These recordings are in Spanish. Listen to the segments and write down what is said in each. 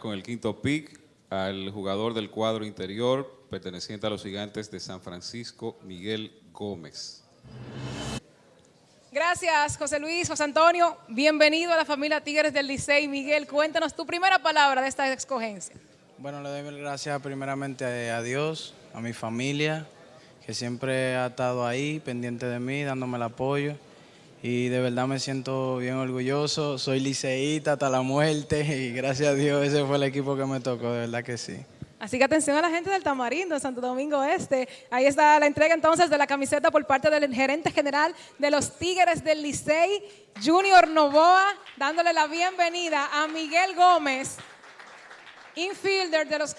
con el quinto pick al jugador del cuadro interior perteneciente a los gigantes de San Francisco, Miguel Gómez. Gracias, José Luis, José Antonio. Bienvenido a la familia Tigres del Licey. Miguel, cuéntanos tu primera palabra de esta escogencia. Bueno, le doy mil gracias primeramente a Dios, a mi familia, que siempre ha estado ahí, pendiente de mí, dándome el apoyo. Y de verdad me siento bien orgulloso. Soy liceísta hasta la muerte y gracias a Dios ese fue el equipo que me tocó, de verdad que sí. Así que atención a la gente del Tamarindo, de Santo Domingo Este. Ahí está la entrega entonces de la camiseta por parte del gerente general de los Tigres del Licey, Junior Novoa, dándole la bienvenida a Miguel Gómez, infielder de los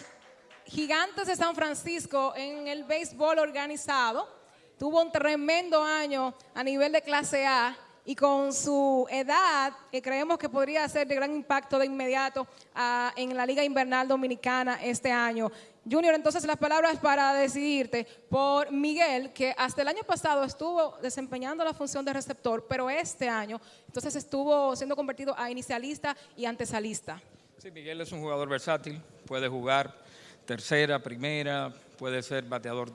Gigantes de San Francisco en el béisbol organizado. Tuvo un tremendo año a nivel de clase A y con su edad creemos que podría ser de gran impacto de inmediato ah, en la Liga Invernal Dominicana este año. Junior, entonces las palabras para decidirte por Miguel, que hasta el año pasado estuvo desempeñando la función de receptor, pero este año entonces estuvo siendo convertido a inicialista y antesalista. Sí, Miguel es un jugador versátil, puede jugar tercera, primera, puede ser bateador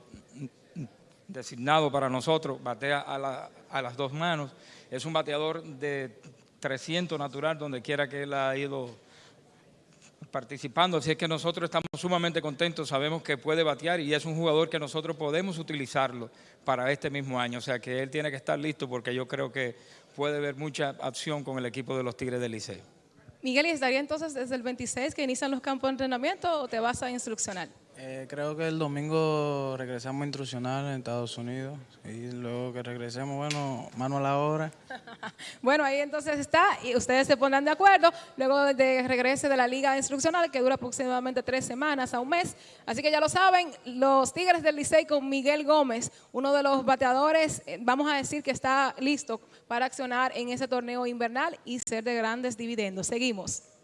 designado para nosotros, batea a, las dos manos. Es un bateador de 300 natural donde quiera que él ha ido participando, así es que nosotros estamos sumamente contentos, sabemos que puede batear y es un jugador que nosotros podemos utilizarlo para este mismo año, o sea que él tiene que estar listo porque yo creo que puede haber mucha acción con el equipo de los Tigres del Liceo. Miguel, ¿y estaría entonces desde el 26 que inician los campos de entrenamiento o te vas a instruccionar? Eh, creo que el domingo regresamos a instruccionar en Estados Unidos y luego que regresemos, bueno, mano a la obra. bueno, ahí entonces está y ustedes se pondrán de acuerdo luego de regrese de la liga instruccional que dura aproximadamente tres semanas a un mes. Así que ya lo saben, los Tigres del Licey con Miguel Gómez, uno de los bateadores, eh, vamos a decir que está listo para accionar en ese torneo invernal y ser de grandes dividendos. Seguimos.